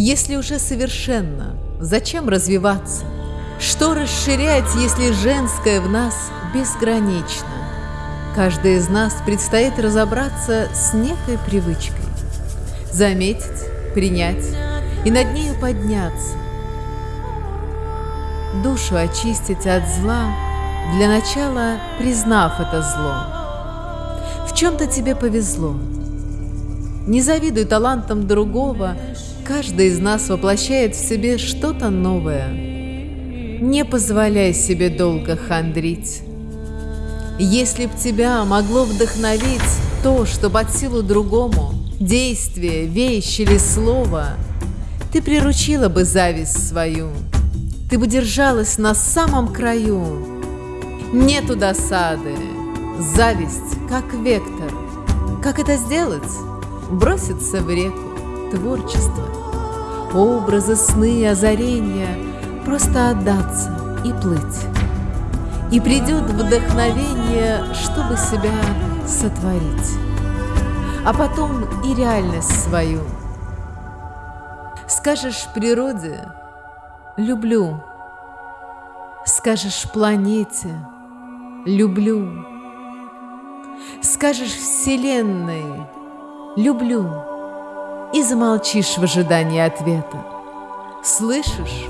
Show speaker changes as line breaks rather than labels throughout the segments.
Если уже совершенно, зачем развиваться? Что расширять, если женское в нас безгранично? Каждый из нас предстоит разобраться с некой привычкой. Заметить, принять и над нею подняться. Душу очистить от зла, для начала признав это зло. В чем-то тебе повезло. Не завидуй талантам другого, каждый из нас воплощает в себе что-то новое. Не позволяй себе долго хандрить. Если б тебя могло вдохновить то, что под силу другому, действие, вещь или слово, ты приручила бы зависть свою, ты бы держалась на самом краю. Нету досады, зависть как вектор. Как это сделать? Броситься в реку творчество. Образы, сны, озарения, просто отдаться и плыть. И придет вдохновение, чтобы себя сотворить, а потом и реальность свою. Скажешь природе «люблю», скажешь планете «люблю», скажешь Вселенной «люблю» и замолчишь в ожидании ответа. Слышишь?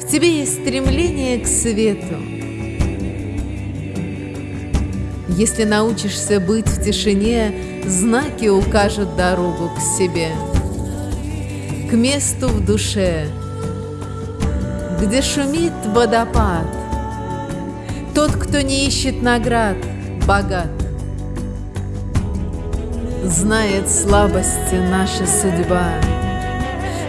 В тебе есть стремление к свету, если научишься быть в тишине, знаки укажут дорогу к себе, к месту в душе, где шумит водопад. Тот, кто не ищет наград, богат. Знает слабости наша судьба,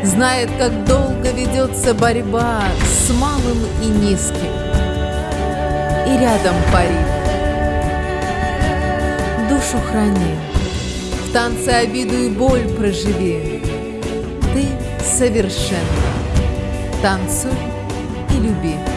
Знает, как долго ведется борьба С малым и низким, и рядом парит душу храни, В танце обиду и боль проживи. Ты совершенно танцуй и люби.